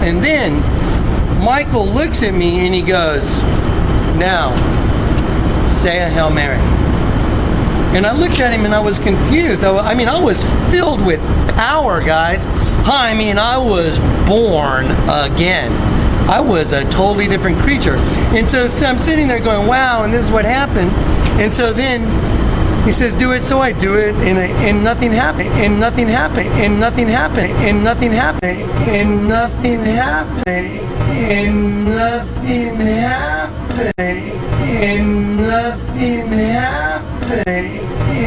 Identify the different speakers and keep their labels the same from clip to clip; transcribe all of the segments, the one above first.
Speaker 1: And then Michael looks at me and he goes, Now, say a Hail Mary. And I looked at him and I was confused. I, I mean, I was filled with power, guys. I mean, I was born again. I was a totally different creature. And so, so I'm sitting there going, wow, and this is what happened. And so then he says, do it. So I do it, and, and nothing happened, and nothing happened, and nothing happened, and nothing happened, and nothing happened, and nothing happened, and nothing happened,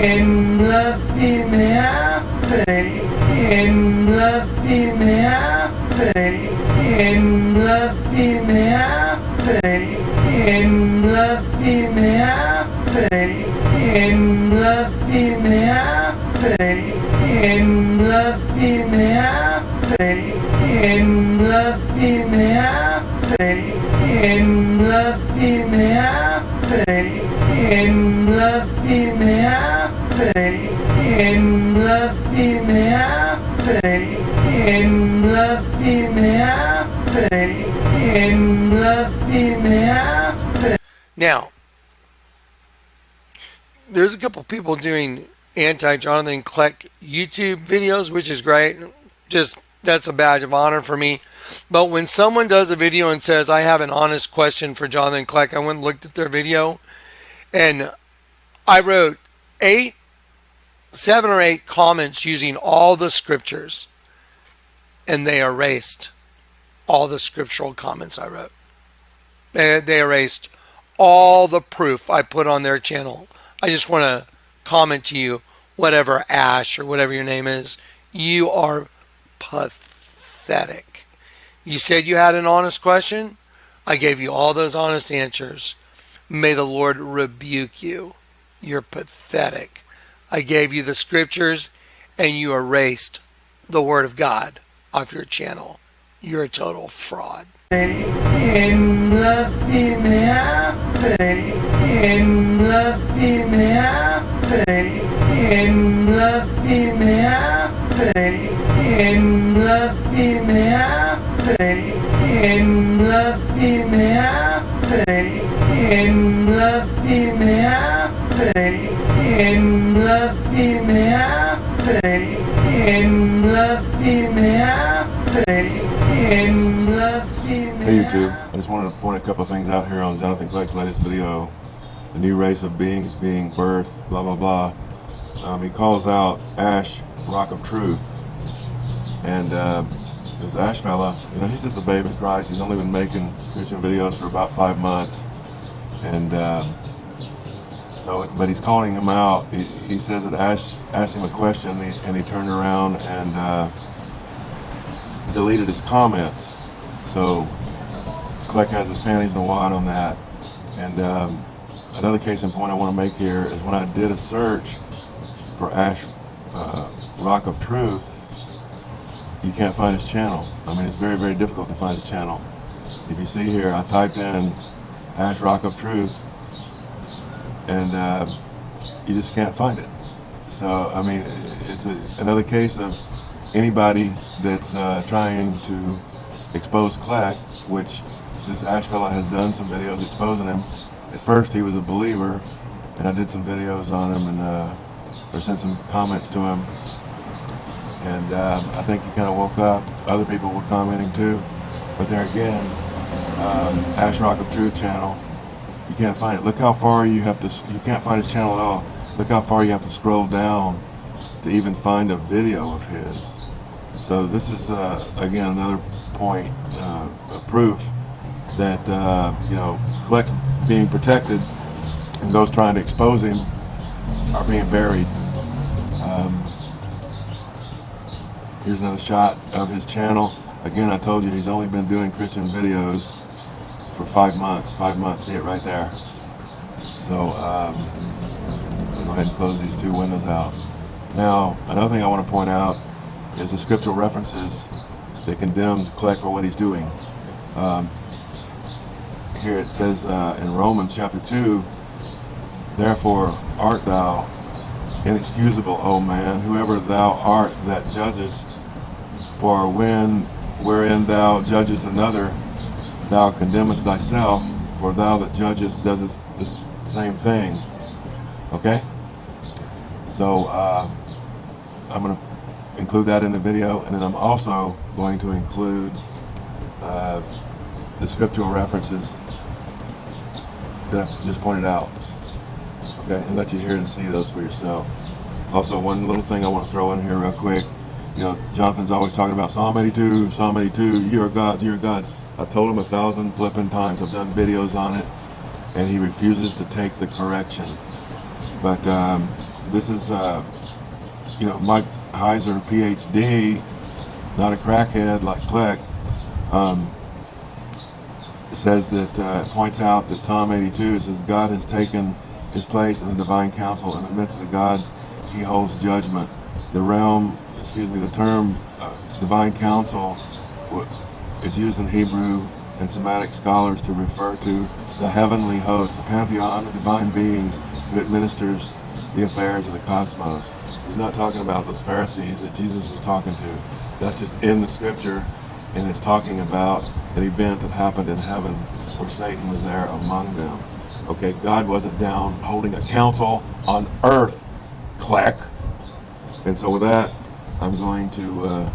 Speaker 1: and nothing happened, and nothing happened, and nothing happened, and nothing happened and nothing happened, and nothing happened, and nothing happened, and nothing happened, and nothing happened, and nothing happened, and nothing happened, and nothing happened. Now, there's a couple people doing anti Jonathan Kleck YouTube videos, which is great. Just that's a badge of honor for me. But when someone does a video and says, I have an honest question for Jonathan Kleck, I went and looked at their video and I wrote eight, seven or eight comments using all the scriptures and they erased all the scriptural comments I wrote. They, they erased all the proof I put on their channel. I just want to comment to you, whatever Ash or whatever your name is, you are pathetic. You said you had an honest question. I gave you all those honest answers. May the Lord rebuke you. You're pathetic. I gave you the scriptures and you erased the word of God off your channel. You're a total fraud. And nothing happened. And nothing happened. And nothing happened. And nothing happened. And nothing happened. And nothing happened. And nothing happened. And nothing happened.
Speaker 2: Hey YouTube, I just wanted to point a couple things out here on Jonathan Kleck's latest video. The new race of beings being birthed, blah blah blah. Um, he calls out Ash, Rock of Truth. And uh, this Ash fella, you know, he's just a babe in Christ. He's only been making Christian videos for about five months. And uh, so, but he's calling him out. He, he says that Ash asked him a question and he, and he turned around and uh, deleted his comments. So Kleck has his panties in a wad on that. And um, another case in point I want to make here is when I did a search for Ash uh, Rock of Truth, you can't find his channel. I mean, it's very, very difficult to find his channel. If you see here, I typed in Ash Rock of Truth, and uh, you just can't find it. So, I mean, it's a, another case of anybody that's uh, trying to expose Kleck, which this Ash fella has done some videos exposing him. At first he was a believer, and I did some videos on him and uh, or sent some comments to him. And uh, I think he kind of woke up. Other people were commenting too. But there again, um, Ash Rock of Truth channel, you can't find it. Look how far you have to, you can't find his channel at all. Look how far you have to scroll down to even find a video of his. So this is, uh, again, another point uh, of proof that, uh, you know, Kleck's being protected and those trying to expose him are being buried. Um, here's another shot of his channel. Again, I told you he's only been doing Christian videos for five months. Five months, see it right there. So, um, go ahead and close these two windows out. Now, another thing I want to point out is the scriptural references that condemned Kleck for what he's doing. Um, here it says uh, in Romans chapter 2, Therefore art thou inexcusable, O man, whoever thou art that judges. For when wherein thou judgest another, thou condemnest thyself, for thou that judgest doest the same thing. Okay? So uh, I'm going to include that in the video, and then I'm also going to include uh, the scriptural references that I just pointed out. Okay, and let you hear and see those for yourself. Also, one little thing I want to throw in here real quick. You know, Jonathan's always talking about Psalm 82, Psalm 82, you're God's, you're God's. I've told him a thousand flipping times. I've done videos on it, and he refuses to take the correction. But um, this is, uh, you know, Mike Heiser, PhD, not a crackhead like Kleck, um, says that, uh, points out that Psalm 82 says God has taken his place in the divine council in the midst of the gods he holds judgment. The realm, excuse me, the term uh, divine council is used in Hebrew and Semitic scholars to refer to the heavenly host, the pantheon of divine beings who administers the affairs of the cosmos. He's not talking about those Pharisees that Jesus was talking to. That's just in the scripture, and it's talking about an event that happened in heaven where Satan was there among them. Okay, God wasn't down holding a council on earth, Kleck. And so with that, I'm going to uh,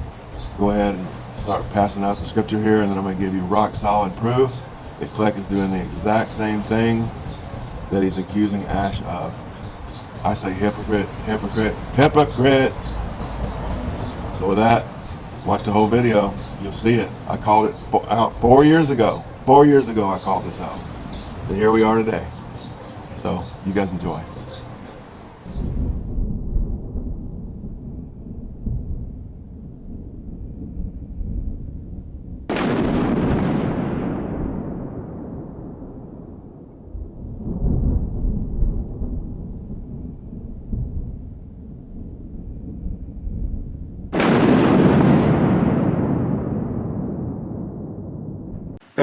Speaker 2: go ahead and start passing out the scripture here, and then I'm going to give you rock solid proof that Kleck is doing the exact same thing that he's accusing Ash of. I say hypocrite, hypocrite, hypocrite. So with that, watch the whole video. You'll see it. I called it out four years ago. Four years ago, I called this out. And here we are today. So you guys enjoy.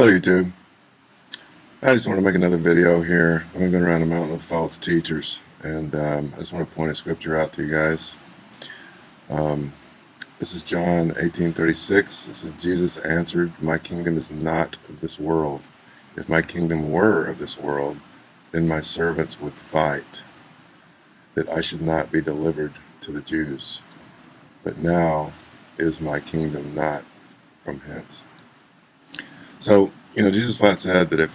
Speaker 2: Hello YouTube. I just want to make another video here. I've been going around the mountain with false teachers and um, I just want to point a scripture out to you guys. Um, this is John 18:36. It says Jesus answered, "My kingdom is not of this world. If my kingdom were of this world, then my servants would fight that I should not be delivered to the Jews. But now is my kingdom not from hence." So, you know, Jesus flat said that if,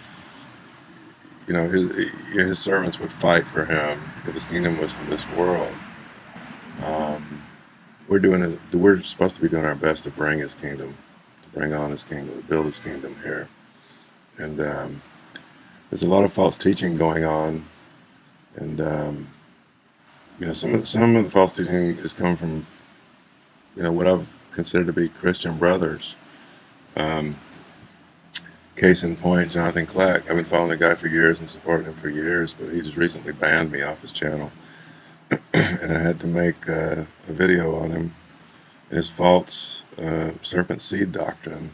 Speaker 2: you know, his, his servants would fight for him if his kingdom was from this world. Um, we're doing, we're supposed to be doing our best to bring his kingdom, to bring on his kingdom, to build his kingdom here. And um, there's a lot of false teaching going on. And, um, you know, some of, some of the false teaching is coming from, you know, what I've considered to be Christian brothers. Um, Case in point, Jonathan Kleck. I've been following the guy for years and supporting him for years, but he just recently banned me off his channel. and I had to make uh, a video on him and his false uh, serpent seed doctrine.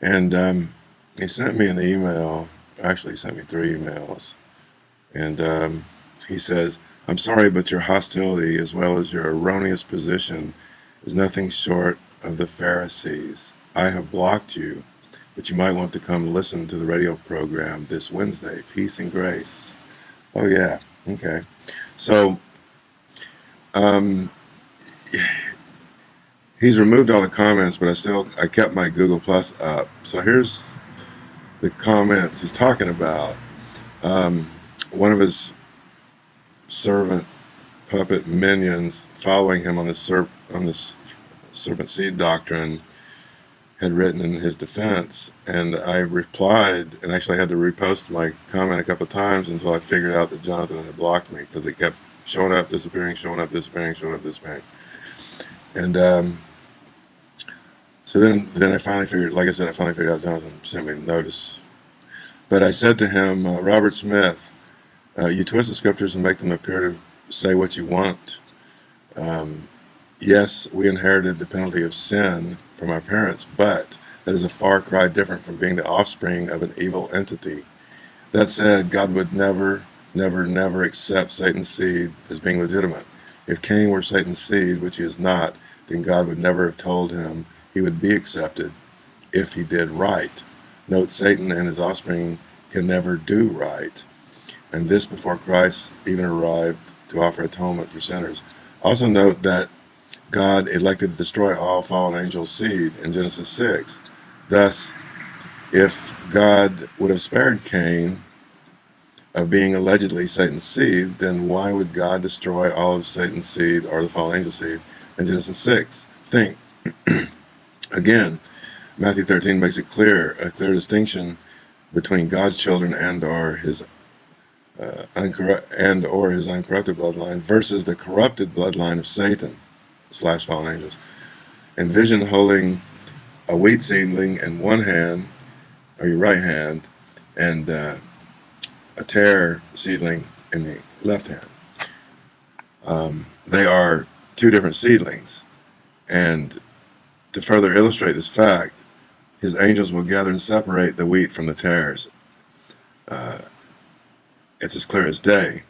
Speaker 2: And um, he sent me an email, actually he sent me three emails. And um, he says, I'm sorry, but your hostility as well as your erroneous position is nothing short of the Pharisees. I have blocked you but you might want to come listen to the radio program this Wednesday, Peace and Grace. Oh yeah, okay. So, um, he's removed all the comments, but I still, I kept my Google Plus up. So here's the comments he's talking about. Um, one of his servant puppet minions following him on this, serp on this serpent seed doctrine had written in his defense, and I replied, and actually I had to repost my comment a couple of times until I figured out that Jonathan had blocked me because it kept showing up, disappearing, showing up, disappearing, showing up, disappearing. And um, so then, then I finally figured, like I said, I finally figured out Jonathan sent me a notice. But I said to him, uh, Robert Smith, uh, you twist the scriptures and make them appear to say what you want. Um, yes, we inherited the penalty of sin from our parents, but that is a far cry different from being the offspring of an evil entity. That said, God would never, never, never accept Satan's seed as being legitimate. If Cain were Satan's seed, which he is not, then God would never have told him he would be accepted if he did right. Note Satan and his offspring can never do right, and this before Christ even arrived to offer atonement for sinners. Also note that God elected to destroy all fallen angel seed in Genesis 6. Thus, if God would have spared Cain of being allegedly Satan's seed, then why would God destroy all of Satan's seed or the fallen angel seed in Genesis 6? Think. Again, Matthew 13 makes it clear, a clear distinction between God's children and or his uh, and or his uncorrupted bloodline versus the corrupted bloodline of Satan slash fallen angels. Envision holding a wheat seedling in one hand or your right hand and uh, a tare seedling in the left hand. Um, they are two different seedlings. And to further illustrate this fact, his angels will gather and separate the wheat from the tares. Uh, it's as clear as day.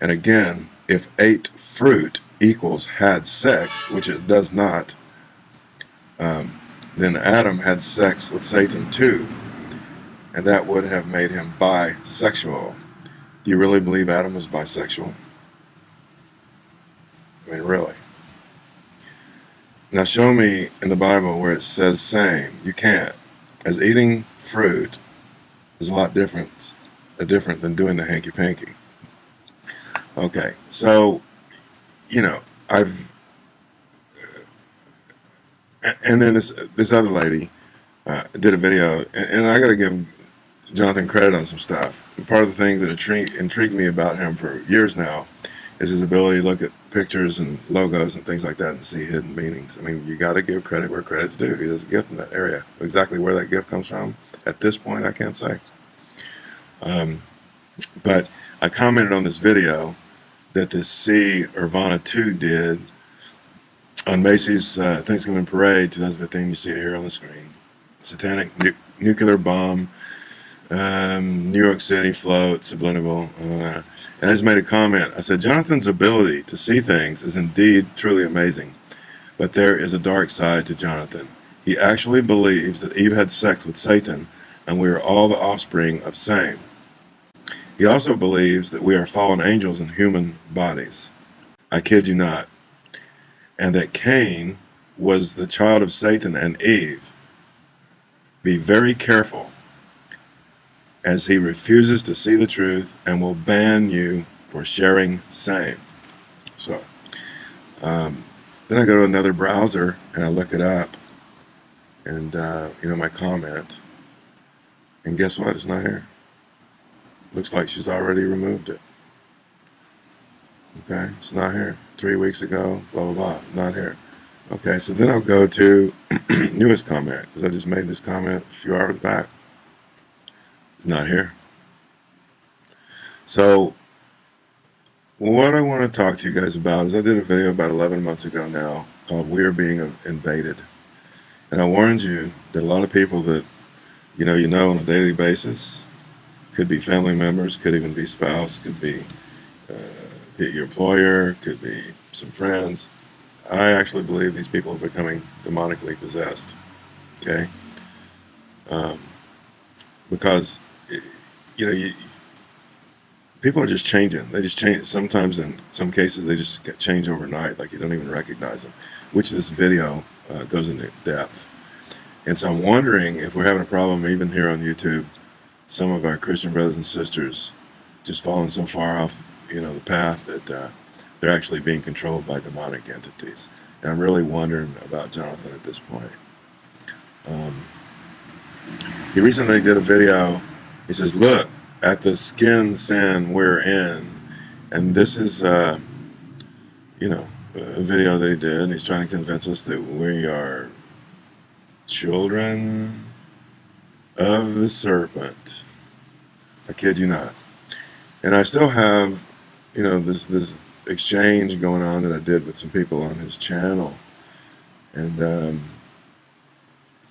Speaker 2: And again, if ate fruit equals had sex, which it does not, um, then Adam had sex with Satan too and that would have made him bisexual. Do you really believe Adam was bisexual? I mean, really? Now show me in the Bible where it says same. You can't. As eating fruit is a lot different, different than doing the hanky-panky. Okay, so, you know, I've, uh, and then this this other lady uh, did a video, and, and I got to give Jonathan credit on some stuff. And part of the thing that intrigued, intrigued me about him for years now is his ability to look at pictures and logos and things like that and see hidden meanings. I mean, you got to give credit where credit's due. He has a gift in that area. Exactly where that gift comes from at this point, I can't say. Um, but I commented on this video that the C Irvana 2 did on Macy's uh, Thanksgiving Parade 2015. You see it here on the screen. Satanic nu nuclear bomb um, New York City float, subliminal. Uh, and I just made a comment. I said, Jonathan's ability to see things is indeed truly amazing. But there is a dark side to Jonathan. He actually believes that Eve had sex with Satan and we are all the offspring of same. He also believes that we are fallen angels in human bodies. I kid you not. And that Cain was the child of Satan and Eve. Be very careful as he refuses to see the truth and will ban you for sharing same. So um, then I go to another browser and I look it up and uh, you know my comment and guess what it's not here looks like she's already removed it okay it's not here three weeks ago blah blah blah not here okay so then I'll go to newest comment because I just made this comment a few hours back It's not here. So what I want to talk to you guys about is I did a video about 11 months ago now called We're Being Invaded. And I warned you that a lot of people that you know you know on a daily basis could be family members, could even be spouse, could be uh, your employer, could be some friends. I actually believe these people are becoming demonically possessed. Okay? Um, because you know, you, people are just changing. They just change. Sometimes, in some cases, they just get change overnight. Like you don't even recognize them. Which this video uh, goes into depth. And so I'm wondering if we're having a problem even here on YouTube. Some of our Christian brothers and sisters just falling so far off, you know, the path that uh, they're actually being controlled by demonic entities. And I'm really wondering about Jonathan at this point. Um, he recently did a video he says, look at the skin sin we're in. And this is, uh, you know, a video that he did. And he's trying to convince us that we are children of the serpent. I kid you not. And I still have, you know, this, this exchange going on that I did with some people on his channel. And, um,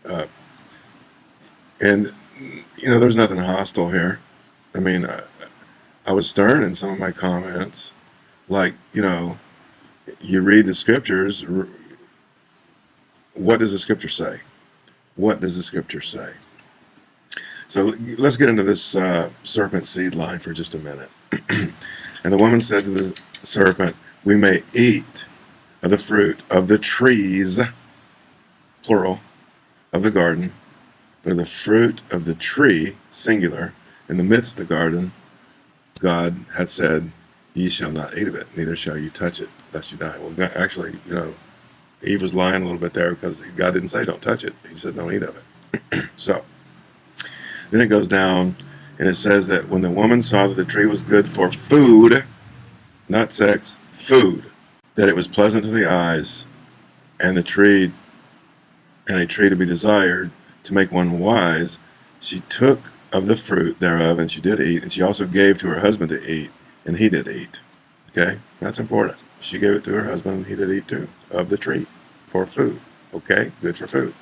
Speaker 2: uh, and you know, there's nothing hostile here. I mean, I, I was stern in some of my comments. Like, you know, you read the scriptures, what does the scripture say? What does the scripture say? So let's get into this uh, serpent seed line for just a minute. and the woman said to the serpent, We may eat of the fruit of the trees, plural, of the garden, but of the fruit of the tree, singular, in the midst of the garden, God had said, Ye shall not eat of it, neither shall you touch it, lest you die. Well, actually, you know, Eve was lying a little bit there because God didn't say don't touch it. He said don't eat of it. so, then it goes down and it says that when the woman saw that the tree was good for food, not sex, food, that it was pleasant to the eyes, and the tree, and a tree to be desired, to make one wise, she took of the fruit thereof, and she did eat, and she also gave to her husband to eat, and he did eat. Okay, that's important. She gave it to her husband, and he did eat too, of the tree, for food. Okay, good for food.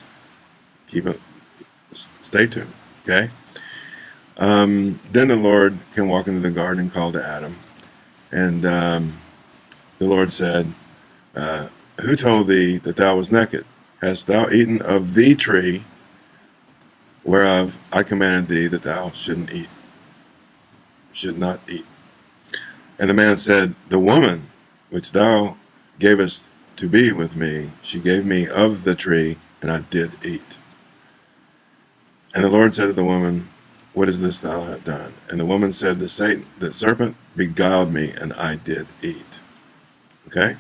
Speaker 2: Keep it, stay tuned. Okay. Um, then the Lord can walk into the garden and call to Adam, and um, the Lord said, uh, "Who told thee that thou was naked? Hast thou eaten of the tree whereof I commanded thee that thou shouldn't eat, should not eat. And the man said, The woman which thou gavest to be with me, she gave me of the tree, and I did eat. And the Lord said to the woman, What is this thou hast done? And the woman said, The Satan, the serpent beguiled me, and I did eat. Okay?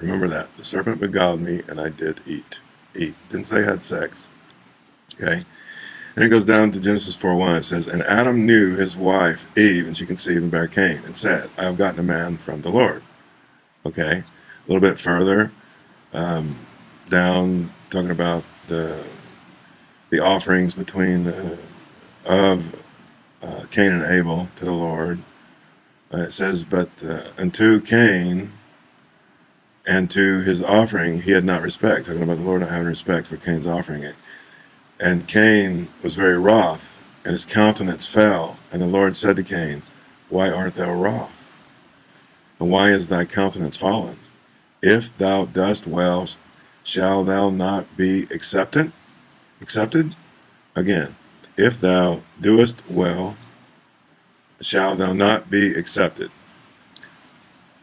Speaker 2: Remember that. The serpent beguiled me, and I did eat. Eat. Didn't say I had sex. Okay? And it goes down to Genesis 4.1. It says, And Adam knew his wife, Eve, and she conceived and bare Cain, and said, I have gotten a man from the Lord. Okay, a little bit further um, down, talking about the the offerings between the, of uh, Cain and Abel to the Lord. Uh, it says, But uh, unto Cain and to his offering he had not respect, talking about the Lord not having respect for Cain's offering. It and Cain was very wroth, and his countenance fell. And the Lord said to Cain, Why art thou wroth? And why is thy countenance fallen? If thou dost well, shall thou not be accepted? Accepted? Again, if thou doest well, shall thou not be accepted?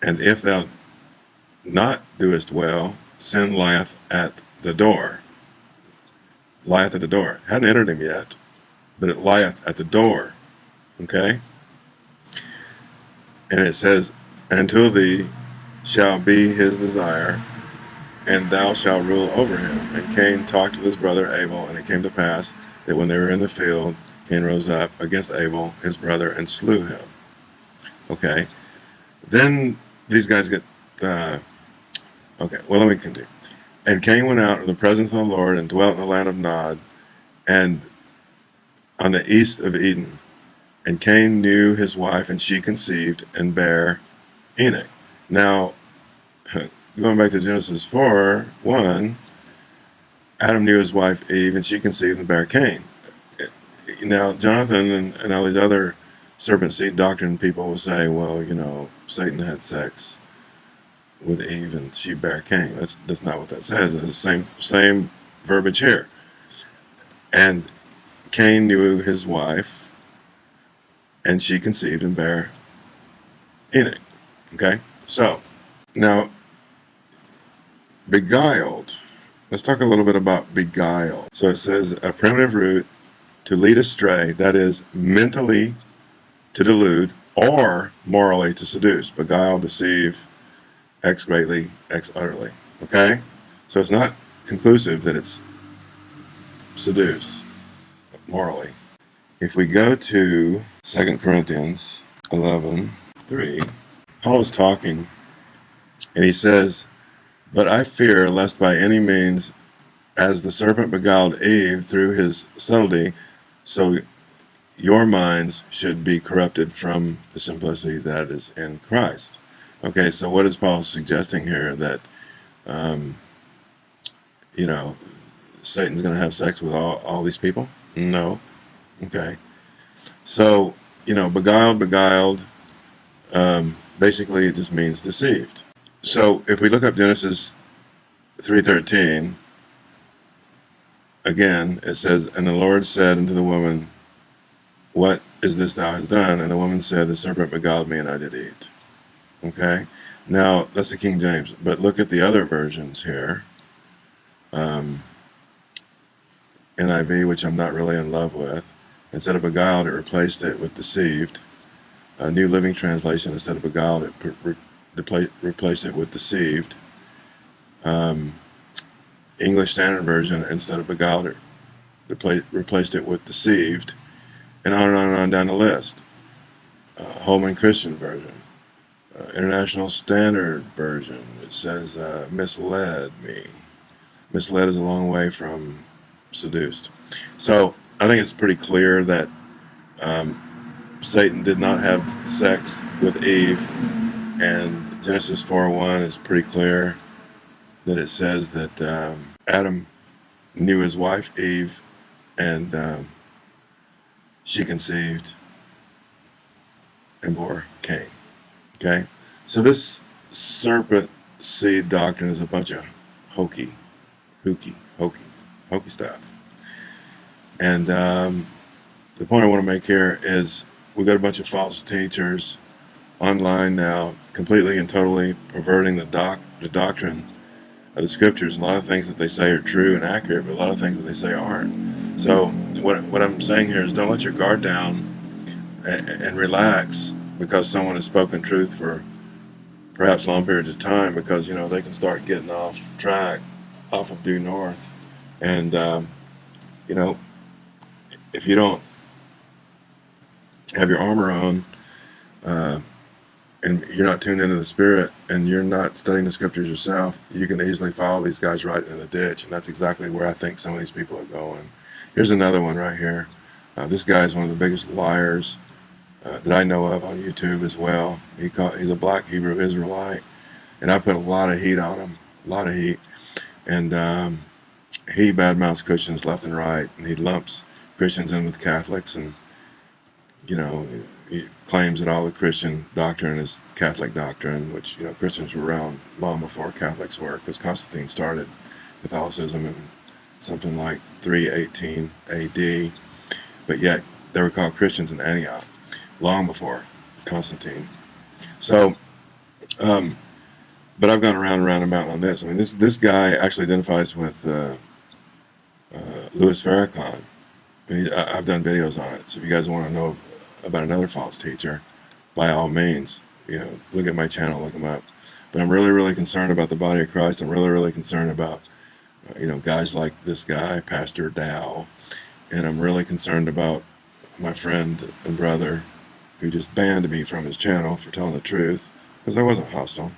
Speaker 2: And if thou not doest well, sin lieth at the door lieth at the door. Hadn't entered him yet, but it lieth at the door. Okay? And it says, Until thee shall be his desire, and thou shalt rule over him. And Cain talked with his brother Abel, and it came to pass that when they were in the field, Cain rose up against Abel, his brother, and slew him. Okay? Then these guys get, uh, okay, well, let me continue. And Cain went out in the presence of the Lord and dwelt in the land of Nod and on the east of Eden. And Cain knew his wife, and she conceived and bare Enoch. Now, going back to Genesis 4 1, Adam knew his wife Eve, and she conceived and bare Cain. Now, Jonathan and, and all these other serpent seed doctrine people will say, well, you know, Satan had sex with Eve and she bare Cain. That's that's not what that says. It's the same same verbiage here. And Cain knew his wife, and she conceived and bare Enoch. Okay, so now beguiled. Let's talk a little bit about beguiled. So it says a primitive root to lead astray, that is mentally to delude or morally to seduce. Beguile, deceive, X greatly, X utterly. Okay? So it's not conclusive that it's seduce morally. If we go to 2 Corinthians 11, 3, Paul is talking and he says, But I fear lest by any means, as the serpent beguiled Eve through his subtlety, so your minds should be corrupted from the simplicity that is in Christ. Okay, so what is Paul suggesting here? That, um, you know, Satan's going to have sex with all, all these people? No. Okay. So, you know, beguiled, beguiled, um, basically it just means deceived. So if we look up Genesis 3.13, again, it says, And the Lord said unto the woman, What is this thou hast done? And the woman said, The serpent beguiled me, and I did eat. Okay? Now, that's the King James. But look at the other versions here. Um, NIV, which I'm not really in love with. Instead of beguiled, it replaced it with deceived. A New Living Translation, instead of beguiled, it re re it with deceived. Um, English Standard Version, instead of beguiled, replaced it with deceived. And on and on and on down the list. Uh, Holman Christian Version. Uh, International Standard Version, it says uh, misled me. Misled is a long way from seduced. So I think it's pretty clear that um, Satan did not have sex with Eve, and Genesis 4:1 is pretty clear that it says that um, Adam knew his wife Eve, and um, she conceived and bore Cain. Okay, so this serpent seed doctrine is a bunch of hokey, hooky, hokey, hokey stuff. And um, the point I want to make here is we've got a bunch of false teachers online now, completely and totally perverting the doc the doctrine of the scriptures. A lot of things that they say are true and accurate, but a lot of things that they say aren't. So what what I'm saying here is don't let your guard down and, and relax because someone has spoken truth for perhaps long periods of time because you know they can start getting off track off of due north and um, you know if you don't have your armor on uh, and you're not tuned into the spirit and you're not studying the scriptures yourself, you can easily follow these guys right in the ditch. And that's exactly where I think some of these people are going. Here's another one right here. Uh, this guy is one of the biggest liars uh, that I know of on YouTube as well. He he's a black Hebrew Israelite, and I put a lot of heat on him, a lot of heat. And um, he badmouths Christians left and right, and he lumps Christians in with Catholics, and you know, he claims that all the Christian doctrine is Catholic doctrine, which you know Christians were around long before Catholics were, because Constantine started Catholicism in something like 318 A.D. But yet they were called Christians in Antioch long before Constantine. So, um, but I've gone around and around about on this. I mean, this this guy actually identifies with uh, uh, Louis Farrakhan, I've done videos on it. So if you guys want to know about another false teacher, by all means, you know, look at my channel, look them up. But I'm really, really concerned about the body of Christ. I'm really, really concerned about, uh, you know, guys like this guy, Pastor Dow. And I'm really concerned about my friend and brother who just banned me from his channel for telling the truth because I wasn't hostile.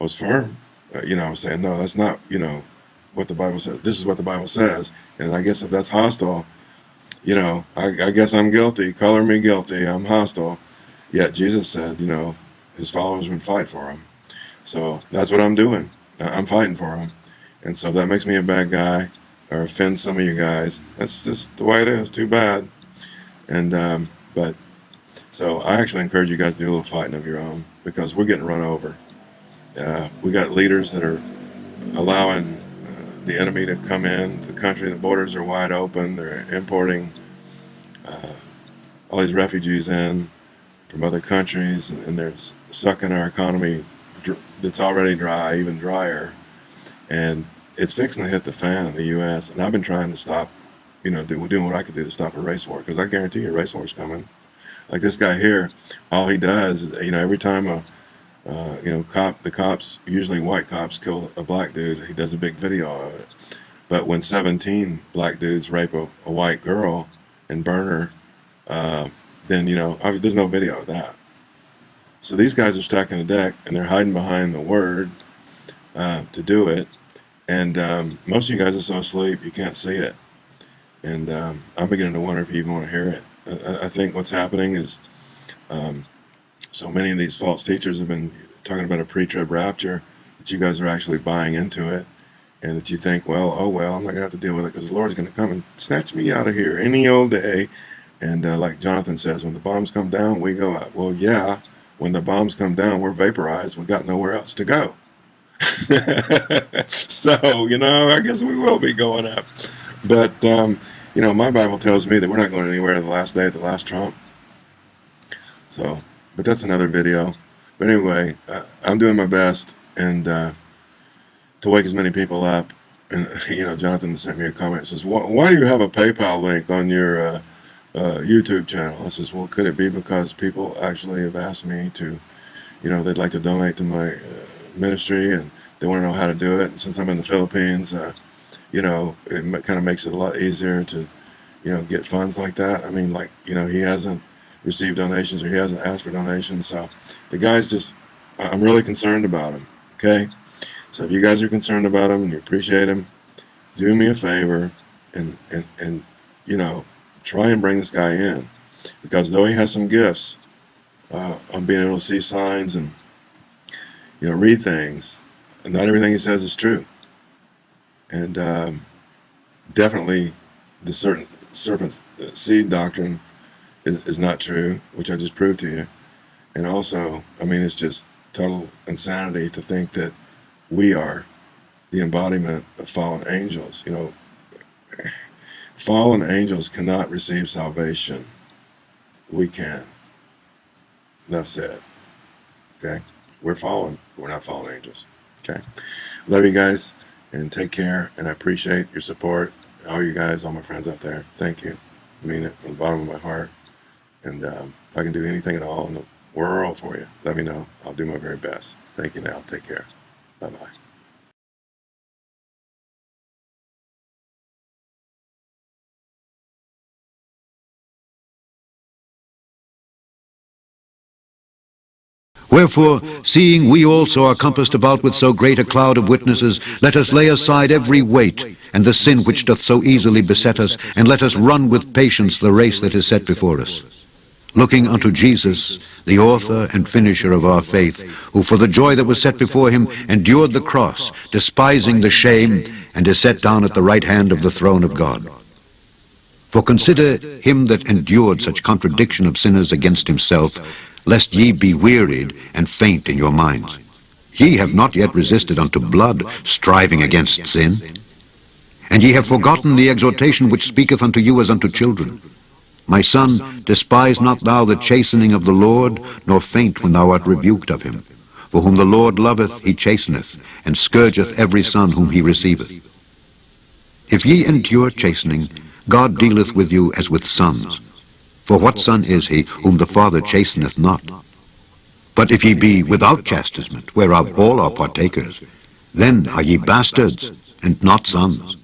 Speaker 2: I was firm. Uh, you know, I was saying, no, that's not, you know, what the Bible says. This is what the Bible says. And I guess if that's hostile, you know, I, I guess I'm guilty. Color me guilty. I'm hostile. Yet Jesus said, you know, his followers would fight for him. So that's what I'm doing. I'm fighting for him. And so that makes me a bad guy or offend some of you guys. That's just the way it is. Too bad. And, um, but, so I actually encourage you guys to do a little fighting of your own because we're getting run over. Uh, we got leaders that are allowing the enemy to come in the country. The borders are wide open. They're importing uh, all these refugees in from other countries, and they're sucking our economy that's already dry, even drier. And it's fixing to hit the fan in the U.S. And I've been trying to stop, you know, do, doing what I could do to stop a race war, because I guarantee you a race war is coming. Like this guy here, all he does is, you know, every time a uh, you know, cop the cops, usually white cops, kill a black dude. He does a big video of it. But when 17 black dudes rape a, a white girl and burn her, uh, then, you know, I there's no video of that. So these guys are stacking the deck and they're hiding behind the word uh, to do it. And um, most of you guys are so asleep you can't see it. And um, I'm beginning to wonder if you even want to hear it. I, I think what's happening is um, so many of these false teachers have been talking about a pre-trib rapture that you guys are actually buying into it and that you think, well, oh well, I'm not gonna have to deal with it because the Lord's gonna come and snatch me out of here any old day. And uh, like Jonathan says, when the bombs come down, we go up. Well, yeah, when the bombs come down, we're vaporized. We got nowhere else to go. so, you know, I guess we will be going up. But um, you know, my Bible tells me that we're not going anywhere in the last day at the last trump. So, but that's another video. But anyway, uh, I'm doing my best and uh, to wake as many people up. And you know, Jonathan sent me a comment. Says, "Why, why do you have a PayPal link on your uh, uh, YouTube channel?" I says, "Well, could it be because people actually have asked me to, you know, they'd like to donate to my uh, ministry and they want to know how to do it. And since I'm in the Philippines, uh, you know, it kind of makes it a lot easier to, you know, get funds like that. I mean, like, you know, he hasn't received donations or he hasn't asked for donations. So the guy's just, I'm really concerned about him. Okay. So if you guys are concerned about him and you appreciate him, do me a favor and, and, and, you know, try and bring this guy in because though he has some gifts uh, on being able to see signs and, you know, read things, not everything he says is true. And um, definitely the certain serpent's seed doctrine is, is not true, which I just proved to you. And also, I mean, it's just total insanity to think that we are the embodiment of fallen angels. You know, fallen angels cannot receive salvation. We can. Enough said. Okay? We're fallen. We're not fallen angels. Okay. Love you guys and take care. And I appreciate your support. All you guys, all my friends out there. Thank you. I mean it from the bottom of my heart. And um, if I can do anything at all in the world for you, let me know. I'll do my very best. Thank you now. Take care. Bye bye.
Speaker 3: Wherefore, seeing we also are compassed about with so great a cloud of witnesses, let us lay aside every weight, and the sin which doth so easily beset us, and let us run with patience the race that is set before us. Looking unto Jesus, the author and finisher of our faith, who for the joy that was set before him endured the cross, despising the shame, and is set down at the right hand of the throne of God. For consider him that endured such contradiction of sinners against himself, lest ye be wearied and faint in your minds. Ye have not yet resisted unto blood, striving against sin. And ye have forgotten the exhortation which speaketh unto you as unto children. My son, despise not thou the chastening of the Lord, nor faint when thou art rebuked of him. For whom the Lord loveth, he chasteneth, and scourgeth every son whom he receiveth. If ye endure chastening, God dealeth with you as with sons. For what son is he whom the Father chasteneth not? But if ye be without chastisement, whereof all are partakers, then are ye bastards, and not sons.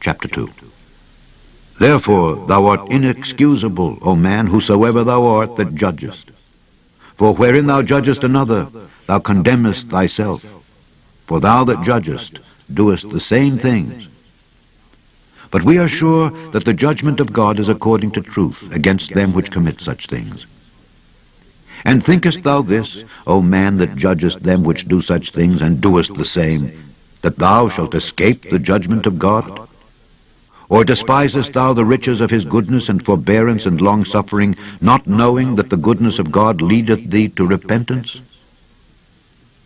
Speaker 3: Chapter 2 Therefore thou art inexcusable, O man, whosoever thou art that judgest. For wherein thou judgest another, thou condemnest thyself. For thou that judgest doest the same things. But we are sure that the judgment of God is according to truth against them which commit such things. And thinkest thou this, O man that judgest them which do such things, and doest the same, that thou shalt escape the judgment of God? Or despisest thou the riches of his goodness and forbearance and longsuffering, not knowing that the goodness of God leadeth thee to repentance?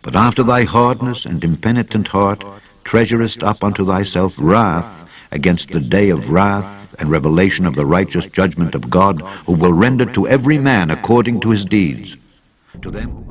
Speaker 3: But after thy hardness and impenitent heart treasurest up unto thyself wrath against the day of wrath and revelation of the righteous judgment of God, who will render to every man according to his deeds. To them